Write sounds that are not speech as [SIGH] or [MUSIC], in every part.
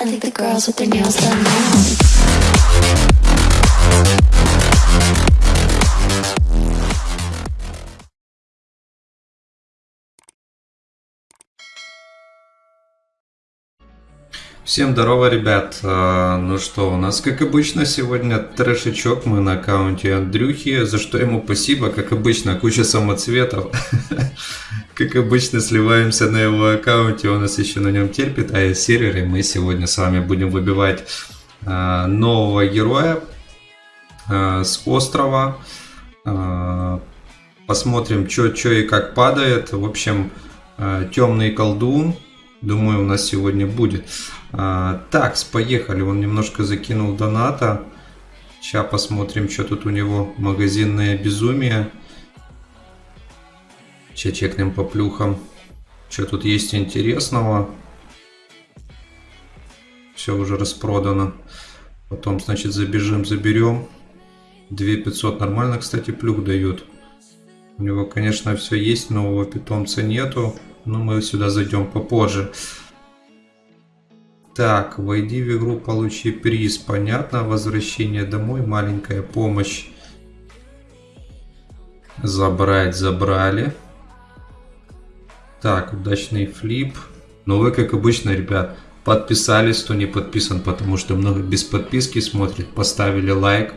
I think the girls with their nails done now. Всем здорово, ребят. А, Ну что, у нас, как обычно, сегодня трэшечок. Мы на аккаунте Андрюхи, за что ему спасибо. Как обычно, куча самоцветов. [LAUGHS] Как обычно, сливаемся на его аккаунте. Он нас еще на нем терпит. А сервере мы сегодня с вами будем выбивать а, нового героя а, с острова. Посмотрим, что и как падает. В общем, темный колдун. Думаю, у нас сегодня будет. А, так, поехали. Он немножко закинул доната. Сейчас посмотрим, что тут у него. Магазинное безумие. Сейчас чекнем по плюхам. Что тут есть интересного. Все уже распродано. Потом, значит, забежим, заберем. 2500 нормально, кстати, плюх дают. У него, конечно, все есть, нового питомца нету. Но мы сюда зайдем попозже. Так, войди в игру, получи приз. Понятно, возвращение домой, маленькая помощь. Забрать, забрали. Так, удачный флип. Ну вы, как обычно, ребят, подписались, кто не подписан, потому что много без подписки смотрит. Поставили лайк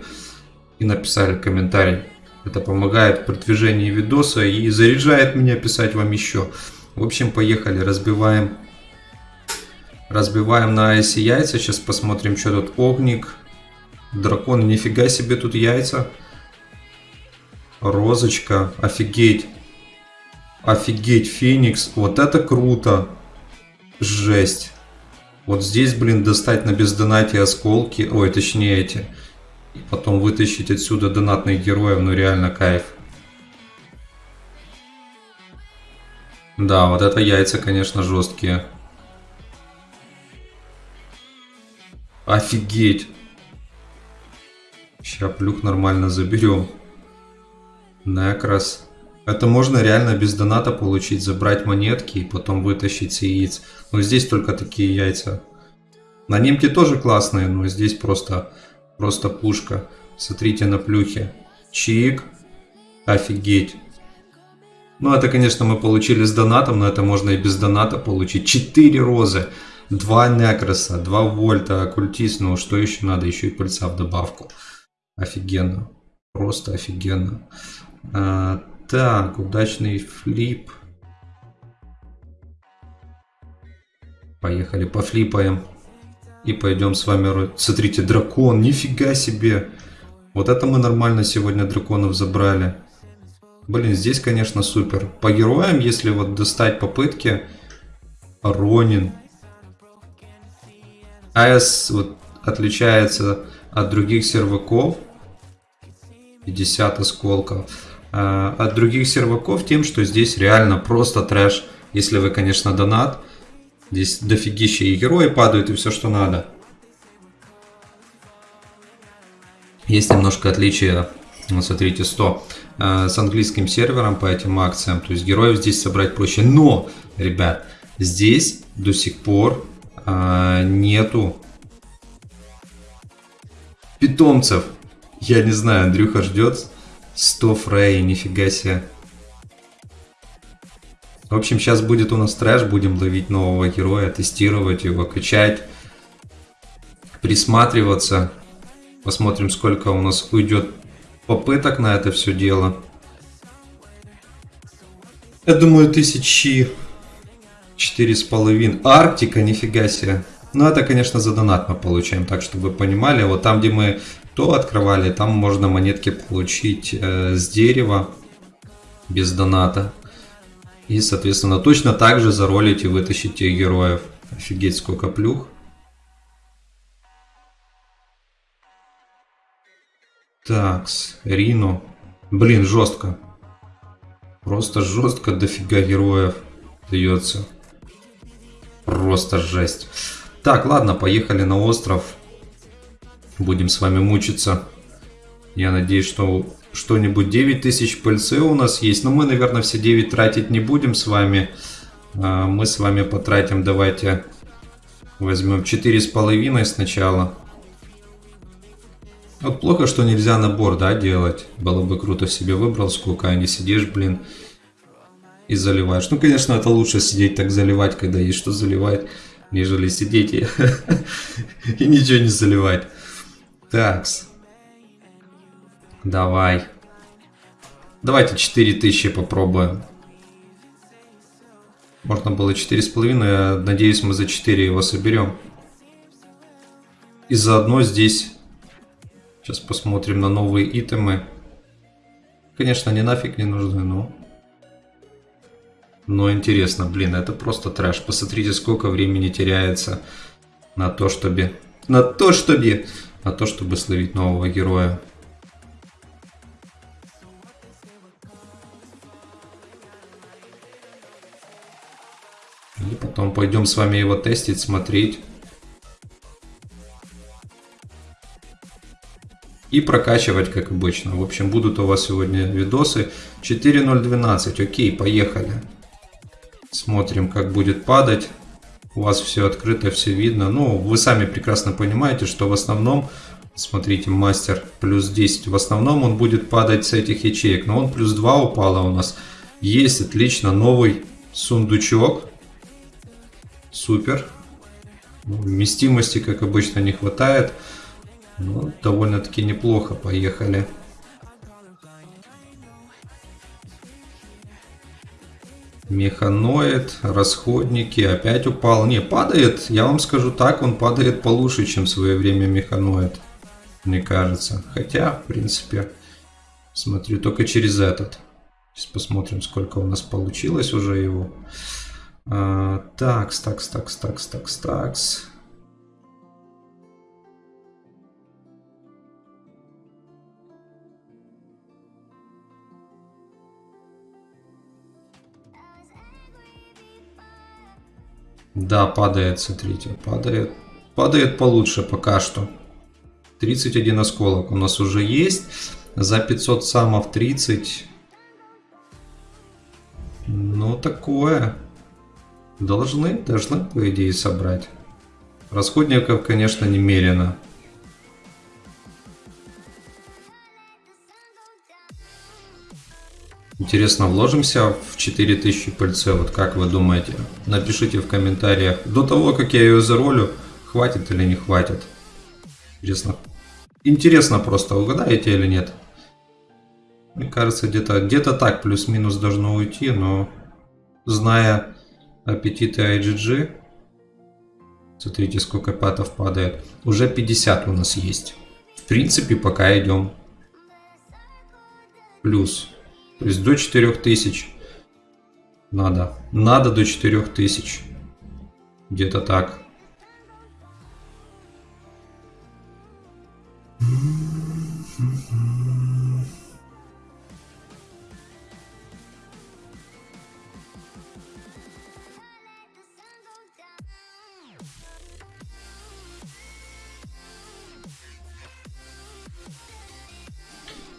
и написали комментарий. Это помогает в продвижении видоса и заряжает меня писать вам еще. В общем, поехали, разбиваем. Разбиваем на айсе яйца. Сейчас посмотрим, что тут. Огник. Дракон, нифига себе тут яйца. Розочка, офигеть. Офигеть, Феникс. Вот это круто. Жесть. Вот здесь, блин, достать на бездонате осколки. Ой, точнее эти. И потом вытащить отсюда донатных героев. Ну реально кайф. Да, вот это яйца, конечно, жесткие. Офигеть. Сейчас плюх нормально заберем. Некрас. Это можно реально без доната получить, забрать монетки и потом вытащить с яиц. Но здесь только такие яйца. На немке тоже классные, но здесь просто, просто пушка. Смотрите на плюхе. Чик. Офигеть. Ну, это, конечно, мы получили с донатом, но это можно и без доната получить. 4 розы, 2 некроса, 2 вольта, оккультист. Ну, что еще надо? Еще и пыльца в добавку. Офигенно. Просто офигенно. А, так, удачный флип. Поехали, пофлипаем. И пойдем с вами... Смотрите, дракон, нифига себе. Вот это мы нормально сегодня драконов забрали. Блин, здесь, конечно, супер. По героям, если вот достать попытки, Ронин. АС вот отличается от других серваков. 50 осколков. А, от других серваков тем, что здесь реально просто трэш. Если вы, конечно, донат. Здесь дофигища и герои падают, и все, что надо. Есть немножко отличия. Вот смотрите, 100 э, с английским сервером по этим акциям. То есть героев здесь собрать проще. Но, ребят, здесь до сих пор э, нету питомцев. Я не знаю, Андрюха ждет 100 фрей, нифига себе. В общем, сейчас будет у нас трэш, будем ловить нового героя, тестировать его, качать, присматриваться. Посмотрим, сколько у нас уйдет попыток на это все дело. Я думаю, тысячи четыре с половиной. Арктика, нифига себе. Ну, это, конечно, за донат мы получаем, так, чтобы вы понимали. Вот там, где мы то открывали, там можно монетки получить э, с дерева без доната. И, соответственно, точно так же заролить и вытащить тех героев. Офигеть, сколько плюх. Такс, Рино. Блин, жестко. Просто жестко дофига героев дается. Просто жесть. Так, ладно, поехали на остров. Будем с вами мучиться. Я надеюсь, что что-нибудь 9000 пыльцы у нас есть. Но мы, наверное, все 9 тратить не будем с вами. А, мы с вами потратим, давайте, Возьмем 4,5 сначала. Вот плохо, что нельзя набор, да, делать. Было бы круто себе выбрал сколько, а не сидишь, блин, и заливаешь. Ну, конечно, это лучше сидеть так заливать, когда есть что заливать, нежели сидеть и, [LAUGHS] и ничего не заливать. Такс. Давай. Давайте 4000 попробуем. Можно было 4,5, я надеюсь, мы за 4 его соберем. И заодно здесь... Сейчас посмотрим на новые итемы. Конечно, они нафиг не нужны, но... Но интересно, блин, это просто трэш. Посмотрите, сколько времени теряется на то, чтобы... На то, чтобы... На то, чтобы словить нового героя. И потом пойдем с вами его тестить, смотреть. И прокачивать, как обычно. В общем, будут у вас сегодня видосы. 4.012. Окей, поехали. Смотрим, как будет падать. У вас все открыто, все видно. Ну, вы сами прекрасно понимаете, что в основном, смотрите, мастер плюс 10. В основном он будет падать с этих ячеек. Но он плюс 2 упало у нас. Есть, отлично, новый сундучок. Супер. Вместимости, как обычно, не хватает. Ну, довольно-таки неплохо. Поехали. Механоид, расходники, опять упал. Не, падает, я вам скажу так, он падает получше, чем в свое время механоид. Мне кажется. Хотя, в принципе, смотрю только через этот. Сейчас посмотрим, сколько у нас получилось уже его. А, такс, такс, такс, такс, такс, такс. Да, падает, смотрите, падает. Падает получше пока что. 31 осколок у нас уже есть. За 500 самов 30. Ну, такое. Должны, должны, по идее, собрать. Расходников, конечно, немерено. Интересно, вложимся в 4000 пыльцы? Вот как вы думаете? Напишите в комментариях. До того, как я ее заролю, хватит или не хватит. Интересно. Интересно просто, угадаете или нет? Мне кажется, где-то где, -то, так плюс-минус должно уйти, но зная аппетиты IGG. Смотрите, сколько патов падает. Уже 50 у нас есть. В принципе, пока идем. Плюс. То есть до 4000. Надо. Надо до 4000. Где-то так.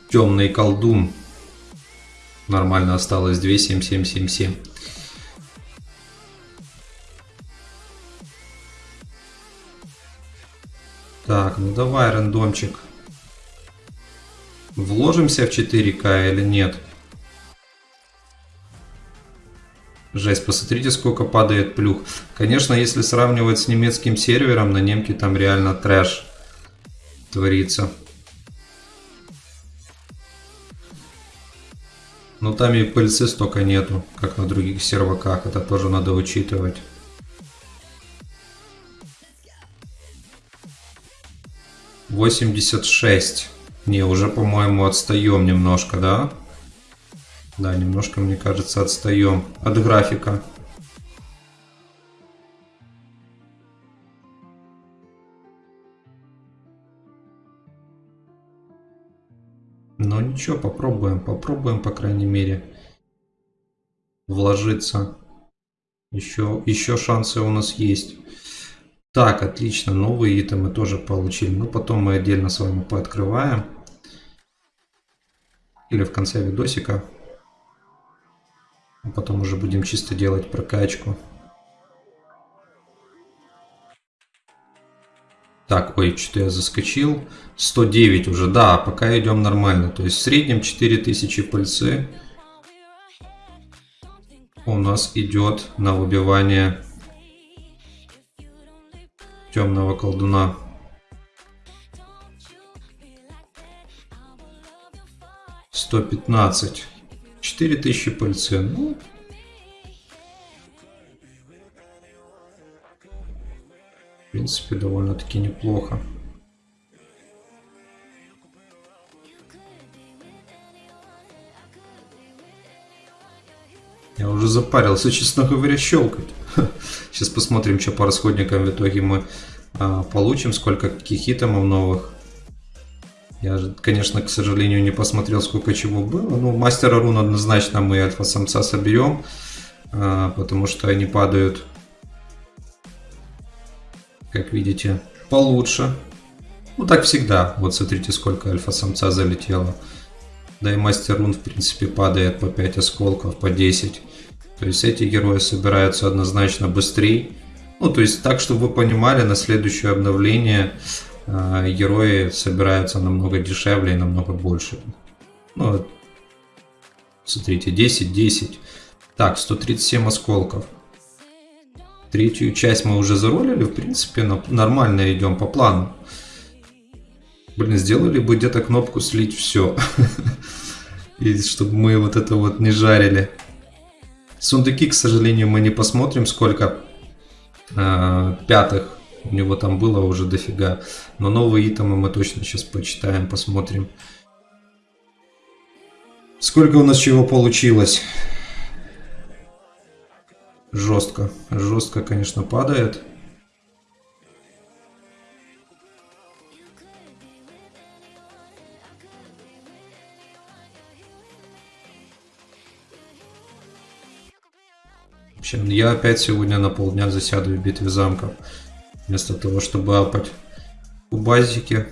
Темный колдун. Нормально осталось 27777. Так, ну давай, рандомчик. Вложимся в 4К или нет? Жесть, посмотрите, сколько падает плюх. Конечно, если сравнивать с немецким сервером, на немке там реально трэш творится. Но там и пыльцы столько нету, как на других серваках. Это тоже надо учитывать. Восемьдесят шесть. Не, уже, по-моему, отстаем немножко, да? Да, немножко, мне кажется, отстаем от графика. Ничего, попробуем, попробуем, по крайней мере, вложиться. Еще, еще шансы у нас есть. Так, отлично, новые итемы тоже получили. Но потом мы отдельно с вами пооткрываем. Или в конце видосика. А потом уже будем чисто делать прокачку. Так, ой, что-то я заскочил. 109 уже, да, пока идем нормально. То есть в среднем 4000 пыльцы у нас идет на выбивание темного колдуна. Сто пятнадцать. Четыре тысячи пыльцы. Ну, в принципе, довольно-таки неплохо. Я уже запарился, честно говоря, щелкать. [LAUGHS] Сейчас посмотрим, что по расходникам в итоге мы а, получим, сколько каких итемов новых. Я, конечно, к сожалению, не посмотрел, сколько чего было. Ну, мастера рун однозначно мы альфа-самца соберем, а, потому что они падают, как видите, получше. Ну, так всегда. Вот смотрите, сколько альфа-самца залетело. Да и мастер рун, в принципе, падает по 5 осколков, по 10. То есть эти герои собираются однозначно быстрее. Ну, то есть так, чтобы вы понимали, на следующее обновление э, герои собираются намного дешевле и намного больше. Ну, смотрите, 10, 10. Так, 137 осколков. Третью часть мы уже заролили, в принципе, нормально идем по плану. Блин, сделали бы где-то кнопку слить все. [LAUGHS] И чтобы мы вот это вот не жарили. Сундуки, к сожалению, мы не посмотрим, сколько э, пятых у него там было уже дофига. Но новые итемы мы точно сейчас почитаем, посмотрим. Сколько у нас чего получилось? Жестко. Жестко, конечно, падает. общем, я опять сегодня на полдня засяду в битве замков. Вместо того, чтобы апать у базики,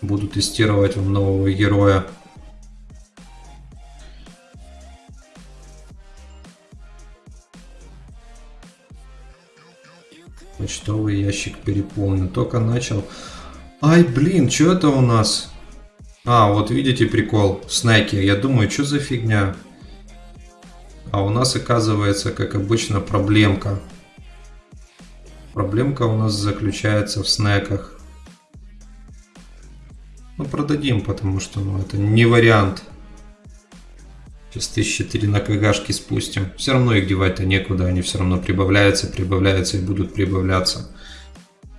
буду тестировать нового героя. Почтовый ящик переполнен. Только начал. Ай, блин, что это у нас? А, вот видите прикол. Снеки. Я думаю, что за фигня? А у нас оказывается, как обычно, проблемка. Проблемка у нас заключается в снеках. Ну, продадим, потому что ну, это не вариант. Сейчас 1004 на КГшки спустим. Все равно их девать-то некуда, они все равно прибавляются, прибавляются и будут прибавляться.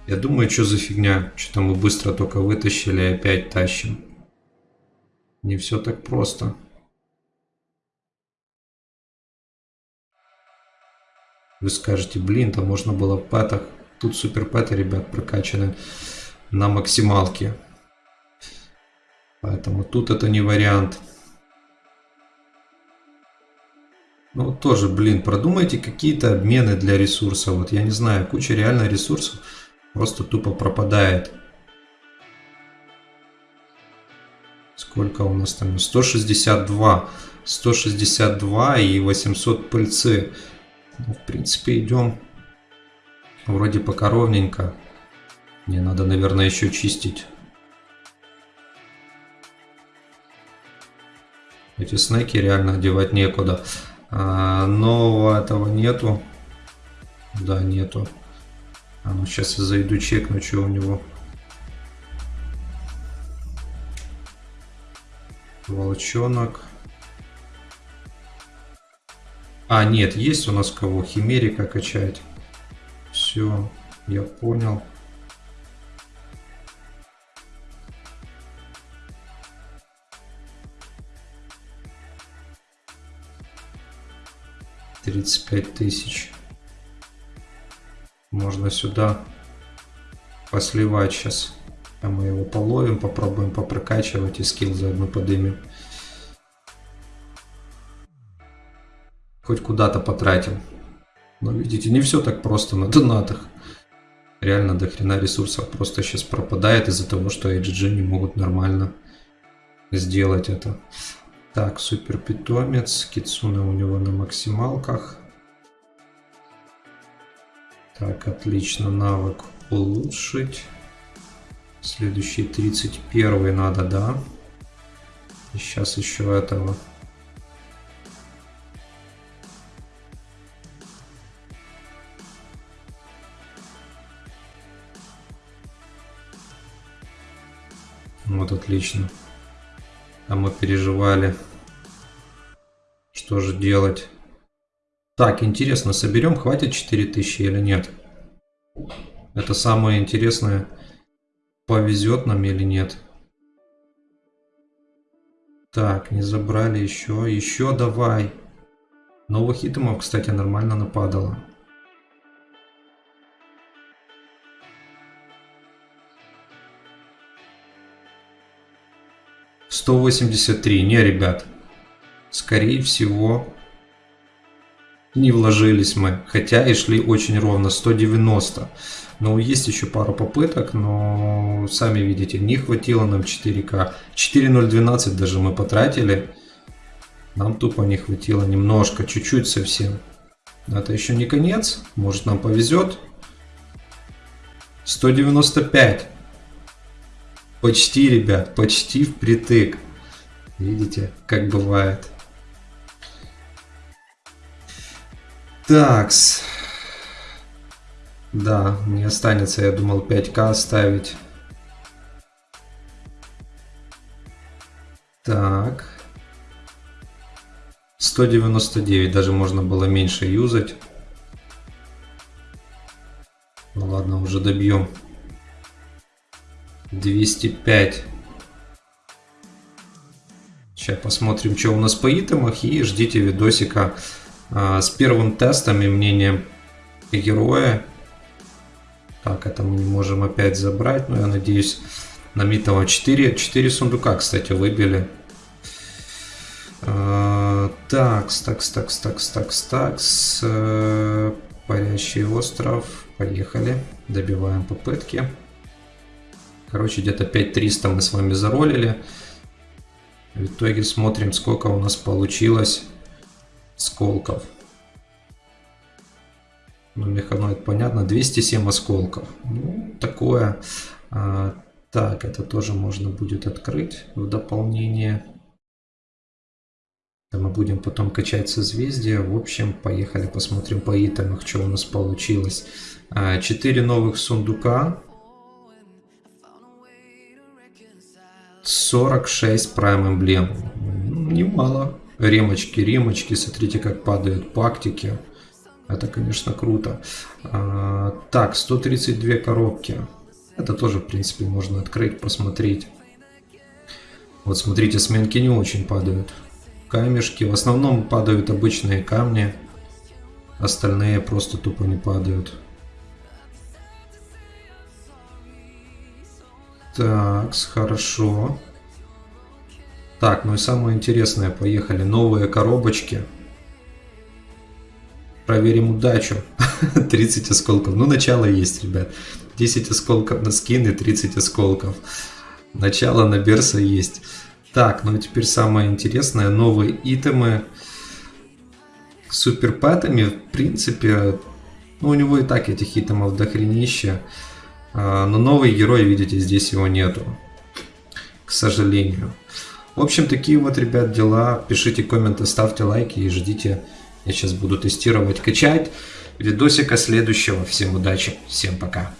Я думаю, что за фигня? Что-то мы быстро только вытащили и опять тащим. Не все так просто. Вы скажете, блин, там можно было в пэтах. Тут супер пэты, ребят, прокачаны на максималке. Поэтому тут это не вариант. Ну, тоже, блин, продумайте какие-то обмены для ресурсов. Вот я не знаю, куча реально ресурсов просто тупо пропадает. Сколько у нас там? 162. 162 и 800 пыльцы. Ну, в принципе, идем вроде пока ровненько. Мне надо, наверное, еще чистить. Эти снеки реально одевать некуда. А, нового этого нету. Да, нету. А ну сейчас я зайду чекну, что у него. Волчонок. А, нет, есть у нас кого? Химерика качать. Все, я понял. Тридцать пять тысяч. Можно сюда посливать сейчас. А мы его половим, попробуем попрокачивать и скилл заодно подымем. хоть куда-то потратим. Но видите, не все так просто на донатах. Реально до хрена ресурсов просто сейчас пропадает из-за того, что HG не могут нормально сделать это. Так, супер питомец. Кицуна у него на максималках. Так, отлично. Навык улучшить. Следующий 31 надо, да? И сейчас еще этого. Вот отлично. А мы переживали. Что же делать? Так, интересно, соберем, хватит 4000 или нет? Это самое интересное, повезет нам или нет. Так, не забрали еще. Еще давай. Новых итемов, кстати, нормально нападало. 183. Не, ребят. Скорее всего, не вложились мы. Хотя и шли очень ровно. 190. Но есть еще пару попыток, но сами видите, не хватило нам 4К. 4.012 даже мы потратили. Нам тупо не хватило немножко, чуть-чуть совсем. Но это еще не конец. Может нам повезет. 195. Почти, ребят, почти впритык. Видите, как бывает. Такс. Да, мне останется, я думал, 5к оставить. Так. 199, даже можно было меньше юзать. Ну ладно, уже добьем. 205. Сейчас посмотрим, что у нас по итемах. И ждите видосика а, с первым тестом и мнением героя. Так, это мы не можем опять забрать. Но я надеюсь, на Митова 4, 4 сундука, кстати, выбили. А, такс, такс, такс, такс, такс, такс. Э, парящий остров. Поехали. Добиваем попытки. Короче, где-то 5300 мы с вами заролили. В итоге смотрим, сколько у нас получилось сколков. Ну, механоид, понятно, 207 осколков. Ну, такое. А, так, это тоже можно будет открыть в дополнение. мы будем потом качать созвездия. В общем, поехали посмотрим по итемах, что у нас получилось. 4 а, новых сундука. 46 прайм эмблем. Немало. Ремочки, ремочки. Смотрите, как падают пактики. Это, конечно, круто. А, так, 132 коробки. Это тоже, в принципе, можно открыть, посмотреть. Вот смотрите, сменки не очень падают. Камешки. В основном падают обычные камни. Остальные просто тупо не падают. Так, хорошо. Так, ну и самое интересное, поехали. Новые коробочки. Проверим удачу. [LAUGHS] 30 осколков. Ну, начало есть, ребят. 10 осколков на скины, 30 осколков. Начало на Берса есть. Так, ну и теперь самое интересное. Новые итемы. Суперпэтами, в принципе, ну, у него и так этих итемов дохренища. А, но новый герой, видите, здесь его нету. К сожалению. В общем, такие вот, ребят, дела. Пишите комменты, ставьте лайки и ждите. Я сейчас буду тестировать, качать. Видосика следующего. Всем удачи, всем пока.